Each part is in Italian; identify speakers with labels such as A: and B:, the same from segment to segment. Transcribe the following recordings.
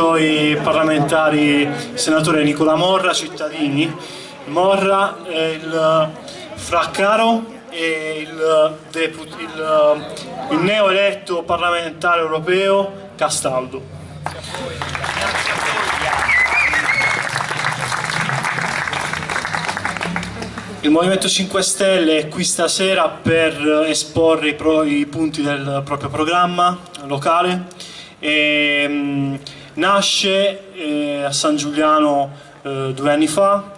A: invito i parlamentari, senatore Nicola Morra, cittadini, Morra, il Fraccaro e il, il, il neoeletto parlamentare europeo Castaldo. Il Movimento 5 Stelle è qui stasera per esporre i, pro, i punti del proprio programma locale. E, mh, nasce eh, a San Giuliano eh, due anni fa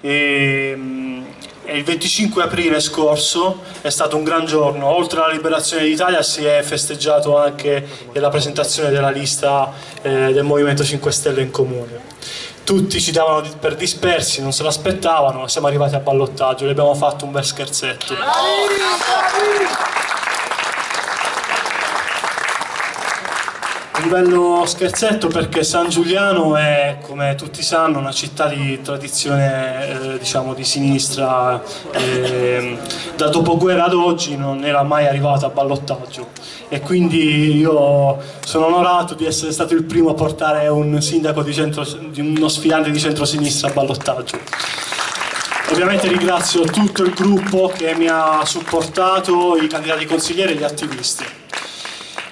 A: e, mh, e, il 25 aprile scorso è stato un gran giorno. Oltre alla liberazione d'Italia si è festeggiato anche la presentazione della lista eh, del Movimento 5 Stelle in comune tutti ci davano per dispersi, non se l'aspettavano siamo arrivati a ballottaggio, gli abbiamo fatto un bel scherzetto. Un bello scherzetto perché San Giuliano è, come tutti sanno, una città di tradizione eh, diciamo di sinistra, eh, da dopoguerra ad oggi non era mai arrivata a ballottaggio e quindi io sono onorato di essere stato il primo a portare un sindaco di, centro, di uno sfidante di centrosinistra a ballottaggio. Ovviamente ringrazio tutto il gruppo che mi ha supportato, i candidati consiglieri e gli attivisti.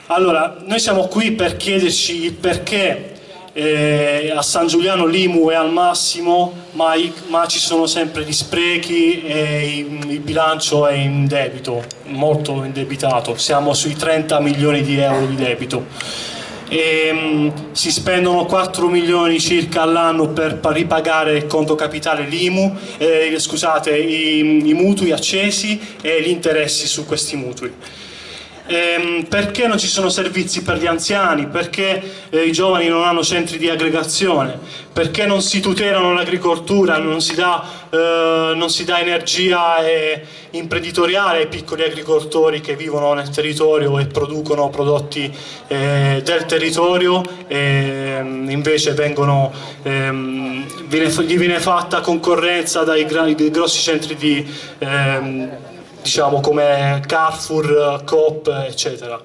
A: Allora, noi siamo qui per chiederci perché eh, a San Giuliano l'IMU è al massimo, ma, i, ma, ci sono sempre gli sprechi e il, il bilancio è in debito, molto indebitato, siamo sui 30 milioni di euro di debito. E, um, si spendono 4 milioni circa all'anno per ripagare il conto capitale l'IMU, eh, scusate, i, i mutui accesi e gli interessi su questi mutui ehm, perché non ci sono servizi per gli anziani, perché eh, i giovani non hanno centri di aggregazione, perché non si tutelano l'agricoltura, non, eh, non, si dà energia eh, imprenditoriale ai piccoli agricoltori che vivono nel territorio e producono prodotti eh, del territorio e ehm, invece vengono, ehm, viene, gli viene fatta concorrenza dai, dai grossi centri di ehm, diciamo come Carrefour, Coop, eccetera.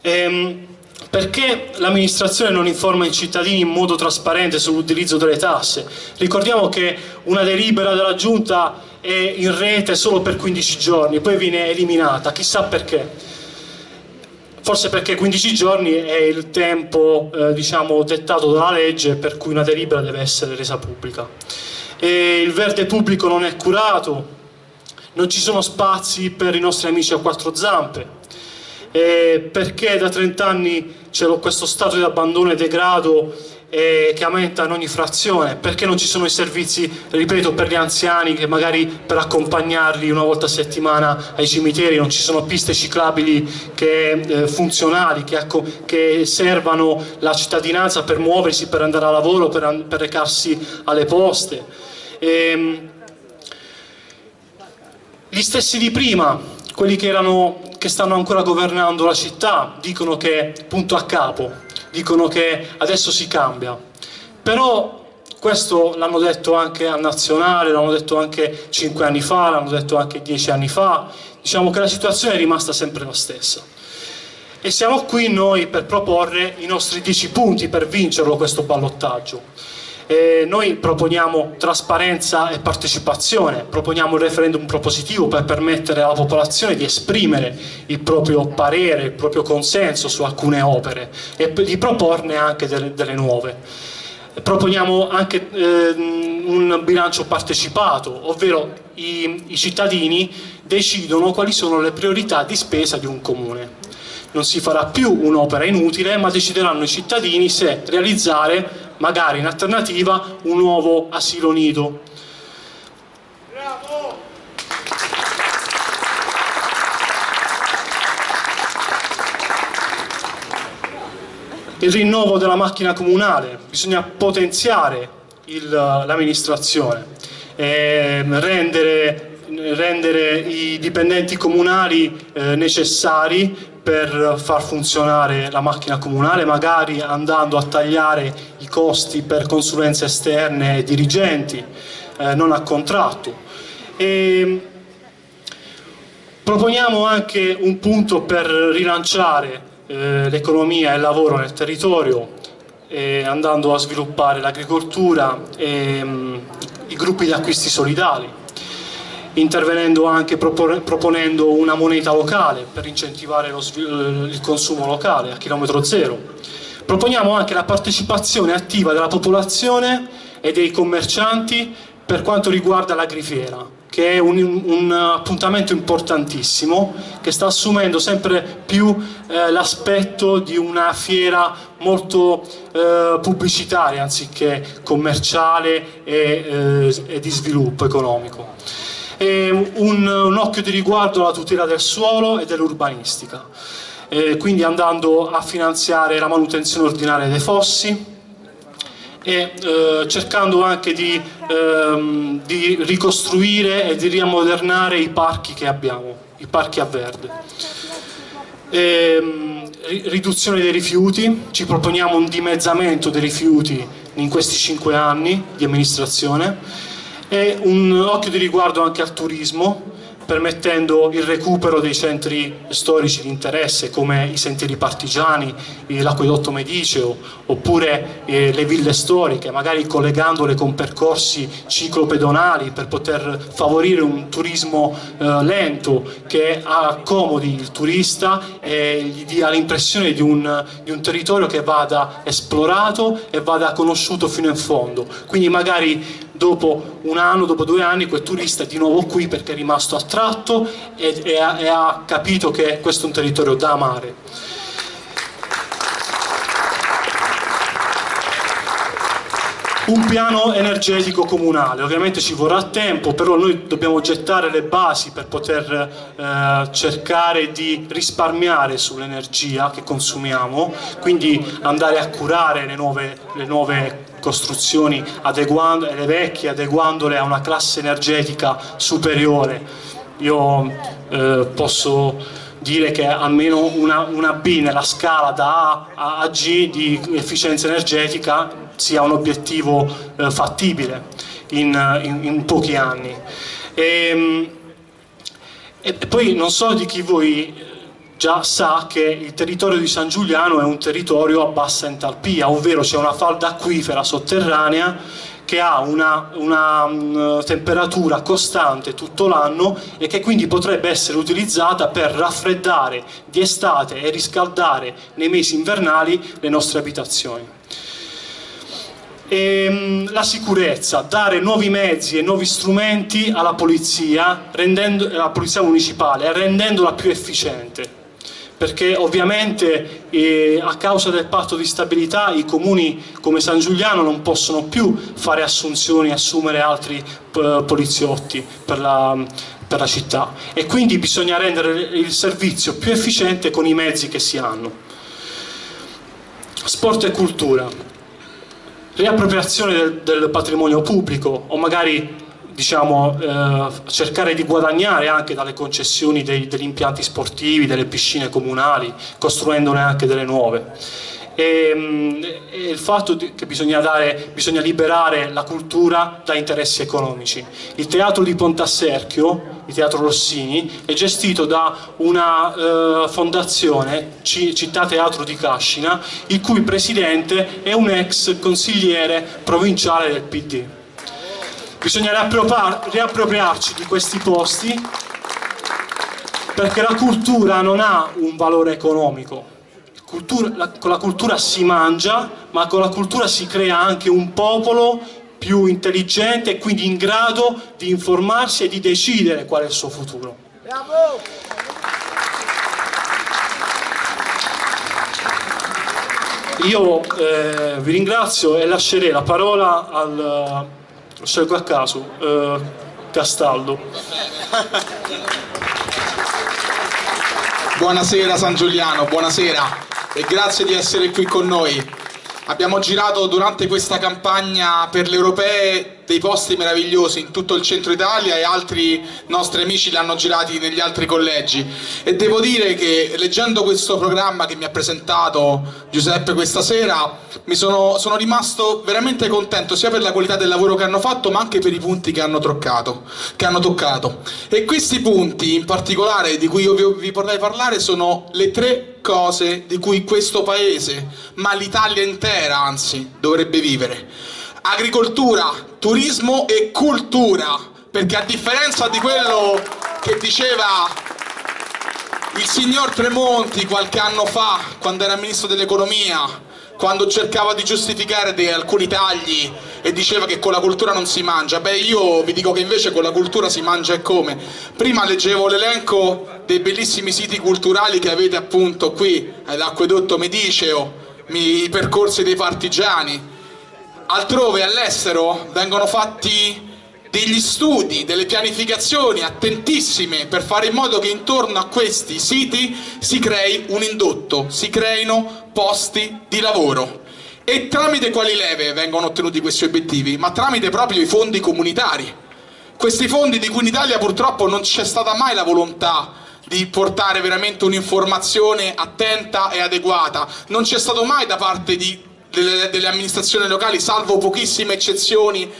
A: Ehm, perché l'amministrazione non informa i cittadini in modo trasparente sull'utilizzo delle tasse? Ricordiamo che una delibera della Giunta è in rete solo per 15 giorni, poi viene eliminata, chissà perché. Forse perché 15 giorni è il tempo eh, diciamo, dettato dalla legge per cui una delibera deve essere resa pubblica. E il verde pubblico non è curato, non ci sono spazi per i nostri amici a quattro zampe, eh, perché da 30 anni c'è questo stato di abbandono e degrado eh, che aumenta in ogni frazione, perché non ci sono i servizi, ripeto, per gli anziani che magari per accompagnarli una volta a settimana ai cimiteri, non ci sono piste ciclabili che, eh, funzionali che, che, servano la cittadinanza per muoversi, per andare a lavoro, per, per recarsi alle poste. Ehm, gli stessi di prima, quelli che, erano, che stanno ancora governando la città, dicono che punto a capo, dicono che adesso si cambia. Però questo l'hanno detto anche al nazionale, l'hanno detto anche cinque anni fa, l'hanno detto anche dieci anni fa, diciamo che la situazione è rimasta sempre la stessa. E siamo qui noi per proporre i nostri dieci punti per vincerlo questo ballottaggio. Eh, noi proponiamo trasparenza e partecipazione, proponiamo un referendum propositivo per permettere alla popolazione di esprimere il proprio parere, il proprio consenso su alcune opere e di proporne anche delle, delle nuove. Proponiamo anche eh, un bilancio partecipato, ovvero i, i cittadini decidono quali sono le priorità di spesa di un comune non si farà più un'opera inutile, ma decideranno i cittadini se realizzare magari in alternativa un nuovo asilo nido. Bravo! Il rinnovo della macchina comunale, bisogna potenziare l'amministrazione, eh, rendere, rendere, i dipendenti comunali eh, necessari per far funzionare la macchina comunale, magari andando a tagliare i costi per consulenze esterne e dirigenti, eh, non a contratto. E proponiamo anche un punto per rilanciare eh, l'economia e il lavoro nel territorio, eh, andando a sviluppare l'agricoltura e mh, i gruppi di acquisti solidali, intervenendo anche proponendo una moneta locale per incentivare il consumo locale a chilometro zero. Proponiamo anche la partecipazione attiva della popolazione e dei commercianti per quanto riguarda l'agrifiera, che è un, un, appuntamento importantissimo che sta assumendo sempre più eh, l'aspetto di una fiera molto eh, pubblicitaria anziché commerciale e, eh, e di sviluppo economico. Un, un, occhio di riguardo alla tutela del suolo e dell'urbanistica, quindi andando a finanziare la manutenzione ordinaria dei fossi, e eh, cercando anche di, ehm, di, ricostruire e di riammodernare i parchi che abbiamo, i parchi a verde. E, ehm, riduzione dei rifiuti, ci proponiamo un dimezzamento dei rifiuti in questi cinque anni di amministrazione e un occhio di riguardo anche al turismo permettendo il recupero dei centri storici di interesse come i sentieri partigiani, l'acquedotto mediceo oppure eh, le ville storiche, magari collegandole con percorsi ciclopedonali per poter favorire un turismo eh, lento che accomodi il turista e gli dia l'impressione di, di un territorio che vada esplorato e vada conosciuto fino in fondo. Quindi magari dopo un anno, dopo due anni, quel turista è di nuovo qui perché è rimasto attratto e, e, ha, e ha capito che questo è un territorio da amare. Un piano energetico comunale, ovviamente ci vorrà tempo, però noi dobbiamo gettare le basi per poter eh, cercare di risparmiare sull'energia che consumiamo, quindi andare a curare le nuove, le nuove costruzioni adeguando, le vecchie adeguandole a una classe energetica superiore. Io eh, posso dire che almeno una, una, B nella scala da A a G di efficienza energetica sia un obiettivo eh, fattibile in, in, in, pochi anni. E, ehm, e poi non so di chi voi già sa che il territorio di San Giuliano è un territorio a bassa entalpia, ovvero c'è una falda acquifera sotterranea che ha una, una um, temperatura costante tutto l'anno e che quindi potrebbe essere utilizzata per raffreddare di estate e riscaldare nei mesi invernali le nostre abitazioni. E, um, la sicurezza, dare nuovi mezzi e nuovi strumenti alla polizia, rendendo, alla polizia municipale, rendendola più efficiente perché ovviamente eh, a causa del patto di stabilità i comuni come San Giuliano non possono più fare assunzioni assumere altri eh, poliziotti per la, per la città e quindi bisogna rendere il servizio più efficiente con i mezzi che si hanno. Sport e cultura, riappropriazione del, del patrimonio pubblico o magari diciamo, eh, cercare di guadagnare anche dalle concessioni dei, degli impianti sportivi, delle piscine comunali, costruendone anche delle nuove. E, mm, e il fatto che bisogna, dare, bisogna, liberare la cultura da interessi economici. Il teatro di Pontasserchio, il teatro Rossini, è gestito da una eh, fondazione, Città Teatro di Cascina, il cui presidente è un ex consigliere provinciale del PD bisogna riappropriarci di questi posti perché la cultura non ha un valore economico. Cultura, la, con la cultura si mangia ma con la cultura si crea anche un popolo più intelligente e quindi in grado di informarsi e di decidere qual è il suo futuro. Io eh, vi ringrazio e lascerei la parola al scelgo a caso, eh, Castaldo.
B: Buonasera San Giuliano, buonasera e grazie di essere qui con noi. Abbiamo girato durante questa campagna per le europee dei posti meravigliosi in tutto il centro Italia e altri nostri amici li hanno girati negli altri collegi. E devo dire che leggendo questo programma che mi ha presentato Giuseppe questa sera mi sono, sono rimasto veramente contento sia per la qualità del lavoro che hanno fatto ma anche per i punti che hanno, troccato, che hanno toccato. E questi punti in particolare di cui io vi, vi vorrei parlare sono le tre cose di cui questo paese ma l'Italia intera anzi dovrebbe vivere. Agricoltura, turismo e cultura, perché a differenza di quello che diceva il signor Tremonti qualche anno fa, quando era ministro dell'economia, quando cercava di giustificare alcuni tagli e diceva che con la cultura non si mangia, beh io vi dico che invece con la cultura si mangia e come. Prima leggevo l'elenco dei bellissimi siti culturali che avete appunto qui, all'Acquedotto Mediceo, i percorsi dei partigiani, altrove all'estero vengono fatti degli studi, delle pianificazioni attentissime per fare in modo che intorno a questi siti si crei un indotto, si creino posti di lavoro. E tramite quali leve vengono ottenuti questi obiettivi? Ma tramite proprio i fondi comunitari. Questi fondi di cui in Italia purtroppo non c'è stata mai la volontà di portare veramente un'informazione attenta e adeguata, non c'è stato mai da parte di delle, delle amministrazioni locali, salvo pochissime eccezioni,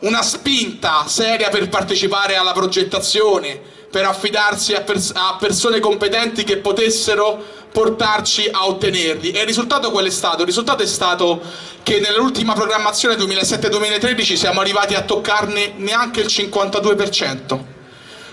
B: una spinta seria per partecipare alla progettazione, per affidarsi a, pers a persone competenti che potessero portarci a ottenerli. E il risultato qual è stato? Il risultato è stato che nell'ultima programmazione 2007-2013 siamo arrivati a toccarne neanche il 52%.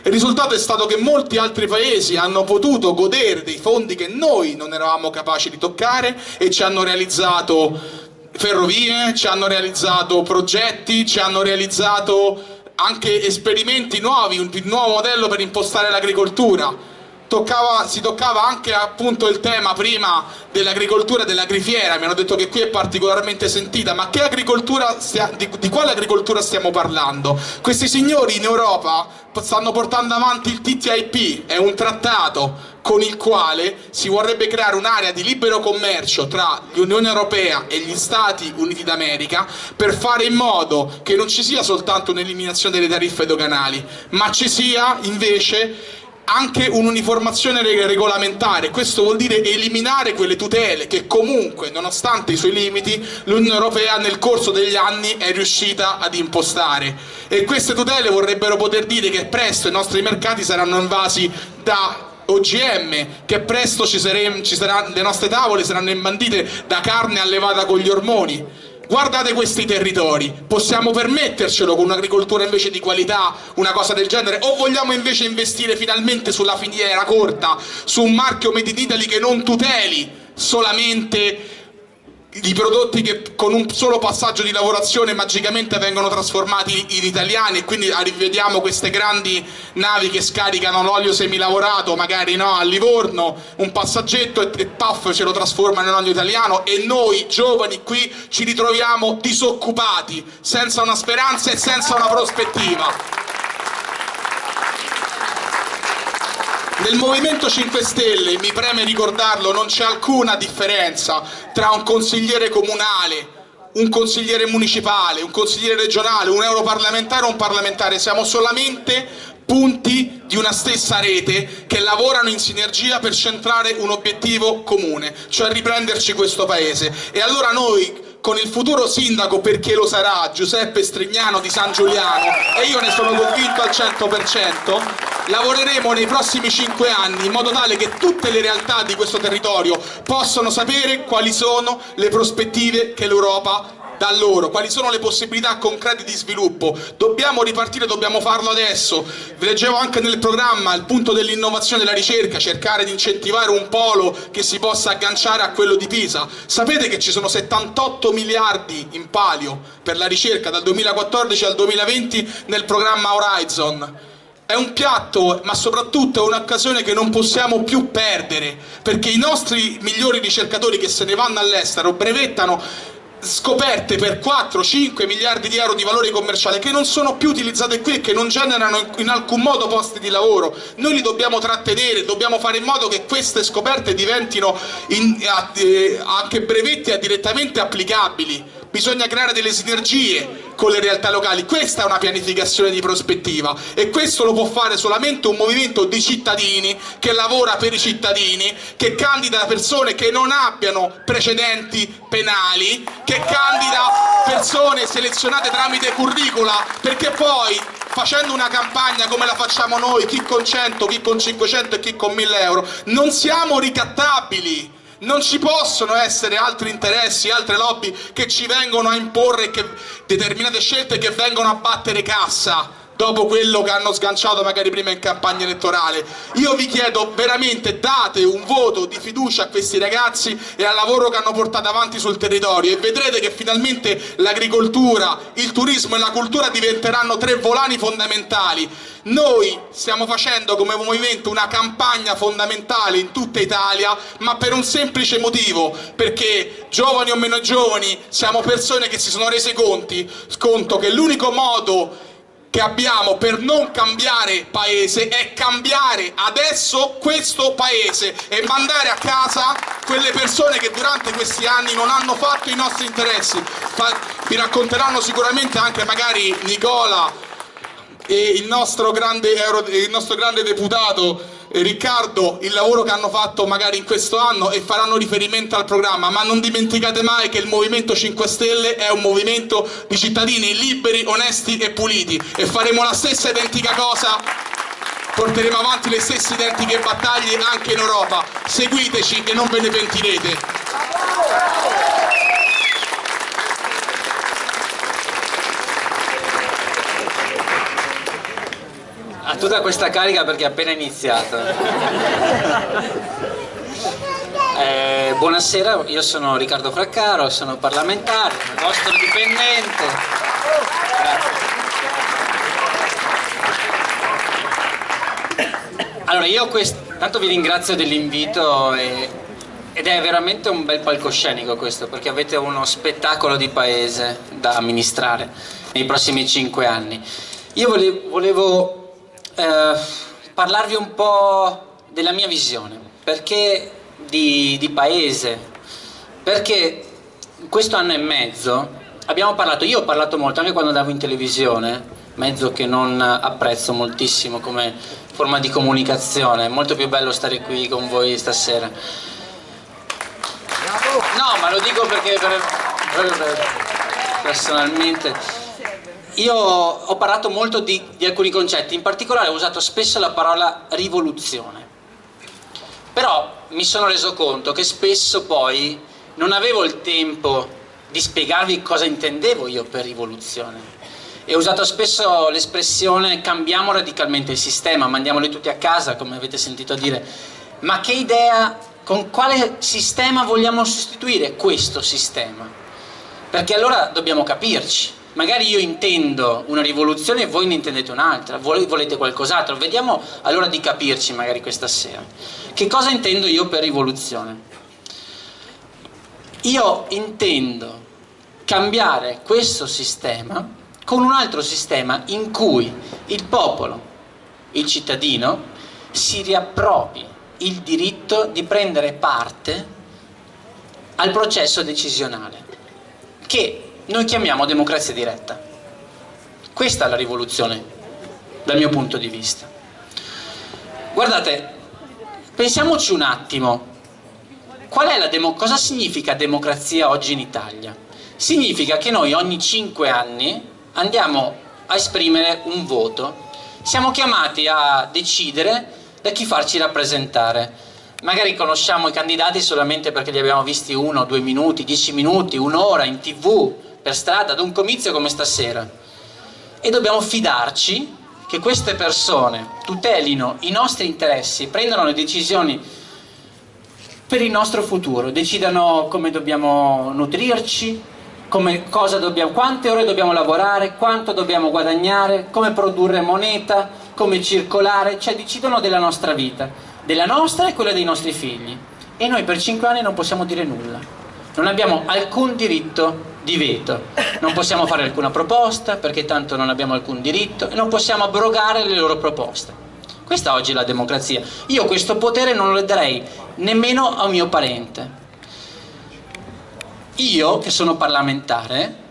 B: Il risultato è stato che molti altri paesi hanno potuto godere dei fondi che noi non eravamo capaci di toccare e ci hanno realizzato ferrovie, ci hanno realizzato progetti, ci hanno realizzato anche esperimenti nuovi, un nuovo modello per impostare l'agricoltura. Toccava, si toccava anche appunto il tema prima dell'agricoltura e dell'agrifiera, mi hanno detto che qui è particolarmente sentita, ma di, di, quale agricoltura stiamo parlando? Questi signori in Europa stanno portando avanti il TTIP, è un trattato con il quale si vorrebbe creare un'area di libero commercio tra l'Unione Europea e gli Stati Uniti d'America per fare in modo che non ci sia soltanto un'eliminazione delle tariffe doganali, ma ci sia invece anche un'uniformazione regolamentare, questo vuol dire eliminare quelle tutele che comunque, nonostante i suoi limiti, l'Unione Europea nel corso degli anni è riuscita ad impostare. E queste tutele vorrebbero poter dire che presto i nostri mercati saranno invasi da OGM, che presto ci saremo, ci sarà, le nostre tavole saranno imbandite da carne allevata con gli ormoni guardate questi territori, possiamo permettercelo con un'agricoltura invece di qualità, una cosa del genere, o vogliamo invece investire finalmente sulla filiera corta, su un marchio Made in Italy che non tuteli solamente i prodotti che con un solo passaggio di lavorazione magicamente vengono trasformati in italiani e quindi rivediamo queste grandi navi che scaricano l'olio semilavorato magari no, a Livorno, un passaggetto e, e puff ce lo trasformano in olio italiano e noi giovani qui ci ritroviamo disoccupati, senza una speranza e senza una prospettiva. Nel Movimento 5 Stelle, mi preme ricordarlo, non c'è alcuna differenza tra un consigliere comunale, un consigliere municipale, un consigliere regionale, un europarlamentare o un parlamentare, siamo solamente punti di una stessa rete che lavorano in sinergia per centrare un obiettivo comune, cioè riprenderci questo paese. E allora noi con il futuro sindaco, perché lo sarà, Giuseppe Strignano di San Giuliano, e io ne sono convinto al 100%, lavoreremo nei prossimi cinque anni in modo tale che tutte le realtà di questo territorio possano sapere quali sono le prospettive che l'Europa da loro, quali sono le possibilità concrete di sviluppo. Dobbiamo ripartire, dobbiamo farlo adesso. Vi leggevo anche nel programma il punto dell'innovazione e della ricerca, cercare di incentivare un polo che si possa agganciare a quello di Pisa. Sapete che ci sono 78 miliardi in palio per la ricerca dal 2014 al 2020 nel programma Horizon. È un piatto, ma soprattutto è un'occasione che non possiamo più perdere, perché i nostri migliori ricercatori che se ne vanno all'estero brevettano scoperte per 4-5 miliardi di euro di valore commerciale che non sono più utilizzate qui e che non generano in alcun modo posti di lavoro. Noi li dobbiamo trattenere, dobbiamo fare in modo che queste scoperte diventino in, eh, anche brevetti e direttamente applicabili bisogna creare delle sinergie con le realtà locali, questa è una pianificazione di prospettiva e questo lo può fare solamente un movimento di cittadini che lavora per i cittadini, che candida persone che non abbiano precedenti penali, che candida persone selezionate tramite curricula, perché poi facendo una campagna come la facciamo noi, chi con 100, chi con 500 e chi con 1000 euro, non siamo ricattabili. Non ci possono essere altri interessi, altre lobby che ci vengono a imporre determinate scelte che vengono a battere cassa dopo quello che hanno sganciato magari prima in campagna elettorale. Io vi chiedo veramente date un voto di fiducia a questi ragazzi e al lavoro che hanno portato avanti sul territorio e vedrete che finalmente l'agricoltura, il turismo e la cultura diventeranno tre volani fondamentali. Noi stiamo facendo come movimento una campagna fondamentale in tutta Italia, ma per un semplice motivo, perché giovani o meno giovani siamo persone che si sono rese conti, conto che l'unico modo che abbiamo per non cambiare paese è cambiare adesso questo paese e mandare a casa quelle persone che durante questi anni non hanno fatto i nostri interessi. Vi racconteranno sicuramente anche magari Nicola e il nostro grande, il nostro grande deputato Riccardo il lavoro che hanno fatto magari in questo anno e faranno riferimento al programma, ma non dimenticate mai che il Movimento 5 Stelle è un movimento di cittadini liberi, onesti e puliti e faremo la stessa identica cosa porteremo avanti le stesse identiche battaglie anche in Europa. Seguiteci e non ve ne pentirete.
C: ha tutta questa carica perché è appena iniziato. Eh, buonasera, io sono Riccardo Fraccaro, sono parlamentare, vostro dipendente. Allora io tanto vi ringrazio dell'invito ed è veramente un bel palcoscenico questo perché avete uno spettacolo di paese da amministrare nei prossimi cinque anni. Io volevo, volevo eh, parlarvi un po' della mia visione, perché di, di paese, perché in questo anno e mezzo abbiamo parlato, io ho parlato molto anche quando andavo in televisione, mezzo che non apprezzo moltissimo come forma di comunicazione, è molto più bello stare qui con voi stasera. No, ma lo dico perché per, per, personalmente io ho parlato molto di, di alcuni concetti, in particolare ho usato spesso la parola rivoluzione. Però mi sono reso conto che spesso poi non avevo il tempo di spiegarvi cosa intendevo io per rivoluzione. E ho usato spesso l'espressione cambiamo radicalmente il sistema, mandiamoli tutti a casa, come avete sentito dire. Ma che idea, con quale sistema vogliamo sostituire questo sistema? Perché allora dobbiamo capirci magari io intendo una rivoluzione e voi ne intendete un'altra, voi volete qualcos'altro, vediamo allora di capirci magari questa sera. Che cosa intendo io per rivoluzione? Io intendo cambiare questo sistema con un altro sistema in cui il popolo, il cittadino, si riappropri il diritto di prendere parte al processo decisionale che noi chiamiamo democrazia diretta. Questa è la rivoluzione, dal mio punto di vista. Guardate, pensiamoci un attimo, cosa significa democrazia oggi in Italia? Significa che noi ogni cinque anni andiamo a esprimere un voto, siamo chiamati a decidere da chi farci rappresentare magari conosciamo i candidati solamente perché li abbiamo visti uno, due minuti, dieci minuti, un'ora in tv, per strada, ad un comizio come stasera e dobbiamo fidarci che queste persone tutelino i nostri interessi, prendano le decisioni per il nostro futuro, decidano come dobbiamo nutrirci, come, dobbiamo, quante ore dobbiamo lavorare, quanto dobbiamo guadagnare, come produrre moneta, come circolare, cioè decidono della nostra vita, della nostra e quella dei nostri figli. E noi per cinque anni non possiamo dire nulla, non abbiamo alcun diritto di veto. Non possiamo fare alcuna proposta perché tanto non abbiamo alcun diritto e non possiamo abrogare le loro proposte. Questa oggi è la democrazia. Io questo potere non lo darei nemmeno a un mio parente. io che sono parlamentare,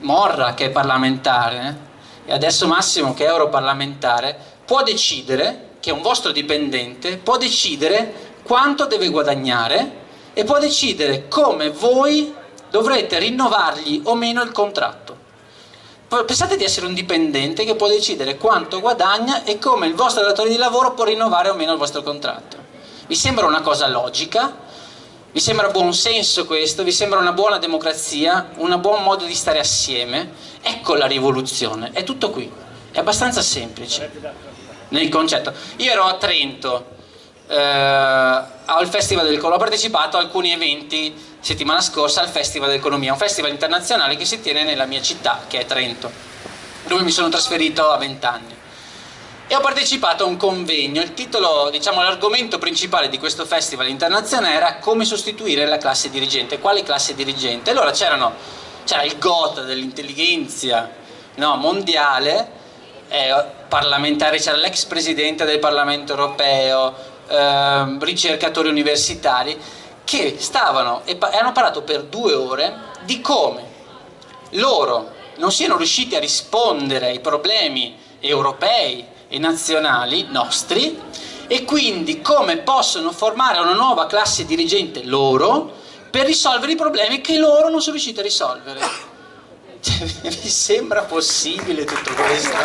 C: Morra che è parlamentare e adesso Massimo che è europarlamentare, può decidere, che è un vostro dipendente, può decidere quanto deve guadagnare e può decidere come voi dovrete rinnovargli o meno il contratto. Pensate di essere un dipendente che può decidere quanto guadagna e come il vostro datore di lavoro può rinnovare o meno il vostro contratto. Vi sembra una cosa logica? Vi sembra buon senso questo? Vi sembra una buona democrazia? Un buon modo di stare assieme? Ecco la rivoluzione, è tutto qui, è abbastanza semplice nel concetto. Io ero a Trento eh, al Festival del Colore, ho partecipato a alcuni eventi settimana scorsa al Festival dell'Economia, un festival internazionale che si tiene nella mia città, che è Trento, dove mi sono trasferito a 20 anni. E ho partecipato a un convegno, il titolo, diciamo l'argomento principale di questo festival internazionale era come sostituire la classe dirigente, quale classe dirigente? Allora c'era il GOT dell'intelligenza no, mondiale, eh, parlamentare, c'era l'ex presidente del Parlamento europeo, eh, ricercatori universitari, che stavano e hanno parlato per due ore di come loro non siano riusciti a rispondere ai problemi europei e nazionali nostri e quindi come possono formare una nuova classe dirigente loro per risolvere i problemi che loro non sono riusciti a risolvere. Cioè, vi sembra possibile tutto questo?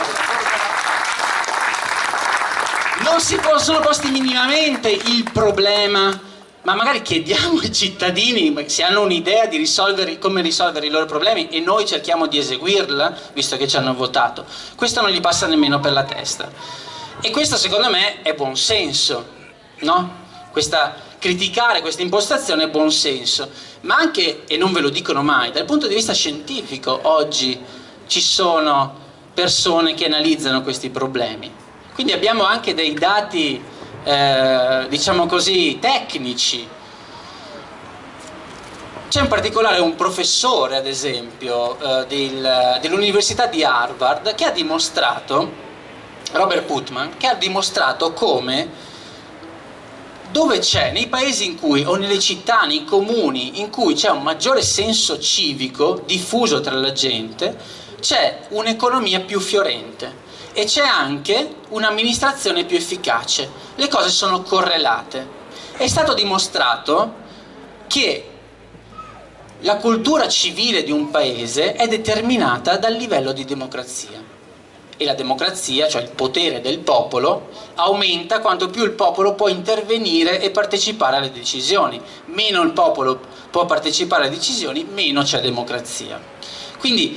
C: Non si possono posti minimamente il problema ma magari chiediamo ai cittadini se hanno un'idea di risolvere, come risolvere i loro problemi e noi cerchiamo di eseguirla, visto che ci hanno votato. Questo non gli passa nemmeno per la testa. E questo secondo me è buon senso, no? Questa, criticare questa impostazione è buon senso, ma anche, e non ve lo dicono mai, dal punto di vista scientifico oggi ci sono persone che analizzano questi problemi. Quindi abbiamo anche dei dati eh, diciamo così, tecnici. C'è in particolare un professore, ad esempio, eh, del, dell'Università di Harvard che ha dimostrato, Robert Putman, che ha dimostrato come dove c'è, nei paesi in cui, o nelle città, nei comuni, in cui c'è un maggiore senso civico diffuso tra la gente, c'è un'economia più fiorente e c'è anche un'amministrazione più efficace. Le cose sono correlate. È stato dimostrato che la cultura civile di un paese è determinata dal livello di democrazia e la democrazia, cioè il potere del popolo, aumenta quanto più il popolo può intervenire e partecipare alle decisioni. Meno il popolo può partecipare alle decisioni, meno c'è democrazia. Quindi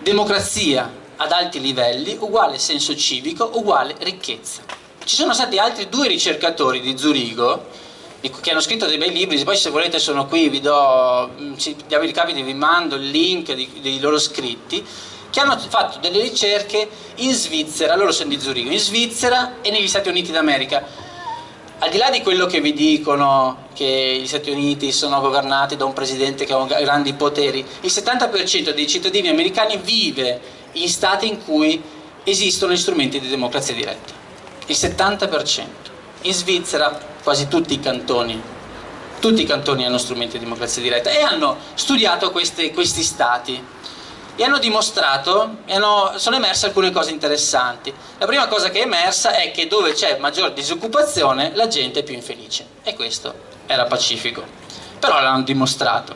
C: democrazia, ad alti livelli uguale senso civico uguale ricchezza. Ci sono stati altri due ricercatori di Zurigo che hanno scritto dei bei libri, poi se volete sono qui, vi do, mm, di americani vi mando il link dei loro scritti, che hanno fatto delle ricerche in Svizzera, loro sono di Zurigo, in Svizzera e negli Stati Uniti d'America. Al di là di quello che vi dicono che gli Stati Uniti sono governati da un presidente che ha grandi poteri, il 70% dei cittadini americani vive in stati in cui esistono strumenti di democrazia diretta. Il 70%. In Svizzera quasi tutti i cantoni, tutti i cantoni hanno strumenti di democrazia diretta e hanno studiato questi, questi stati e hanno dimostrato, hanno, sono emerse alcune cose interessanti. La prima cosa che è emersa è che dove c'è maggior disoccupazione la gente è più infelice e questo era pacifico. Però l'hanno dimostrato.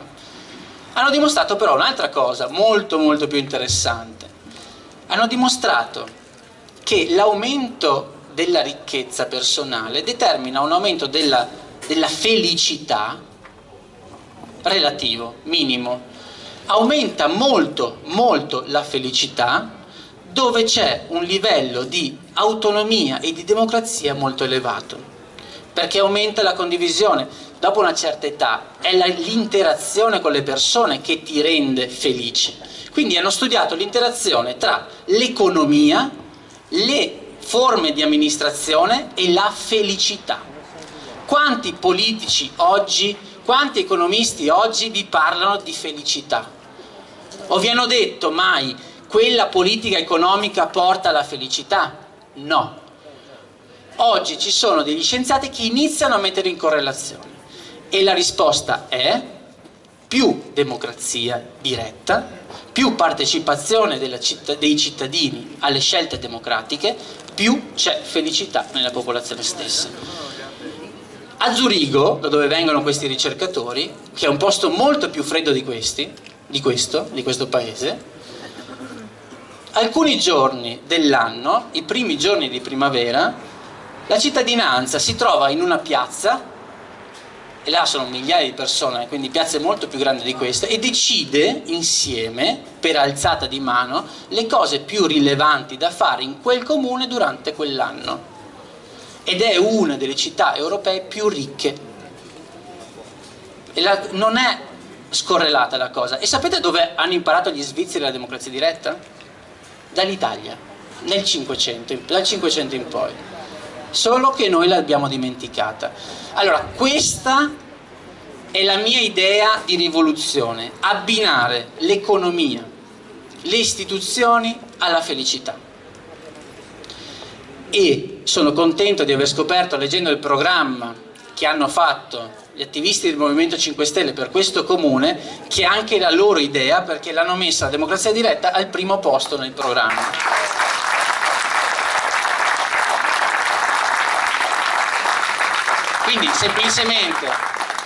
C: Hanno dimostrato però un'altra cosa molto molto più interessante hanno dimostrato che l'aumento della ricchezza personale determina un aumento della, della felicità relativo, minimo. Aumenta molto, molto la felicità dove c'è un livello di autonomia e di democrazia molto elevato, perché aumenta la condivisione. Dopo una certa età è l'interazione con le persone che ti rende felice quindi hanno studiato l'interazione tra l'economia, le forme di amministrazione e la felicità. Quanti politici oggi, quanti economisti oggi vi parlano di felicità? O vi hanno detto mai quella politica economica porta alla felicità? No. Oggi ci sono degli scienziati che iniziano a mettere in correlazione e la risposta è più democrazia diretta, più partecipazione citt dei cittadini alle scelte democratiche, più c'è felicità nella popolazione stessa. A Zurigo, da dove vengono questi ricercatori, che è un posto molto più freddo di, questi, di, questo, di questo paese, alcuni giorni dell'anno, i primi giorni di primavera, la cittadinanza si trova in una piazza e là sono migliaia di persone, quindi piazze molto più grandi di queste, e decide insieme, per alzata di mano, le cose più rilevanti da fare in quel comune durante quell'anno. Ed è una delle città europee più ricche. La, non è scorrelata la cosa. E sapete dove hanno imparato gli svizzeri la democrazia diretta? Dall'Italia, nel 500, dal 500 in poi solo che noi l'abbiamo dimenticata. Allora, questa è la mia idea di rivoluzione, abbinare l'economia, le istituzioni alla felicità. E sono contento di aver scoperto, leggendo il programma che hanno fatto gli attivisti del Movimento 5 Stelle per questo comune, che è anche la loro idea perché l'hanno messa la democrazia diretta al primo posto nel programma. Quindi semplicemente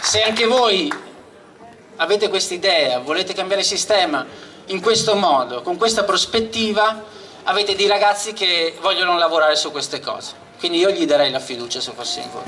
C: se anche voi avete questa idea, volete cambiare il sistema in questo modo, con questa prospettiva, avete dei ragazzi che vogliono lavorare su queste cose. Quindi io gli darei la fiducia se fossi in voi.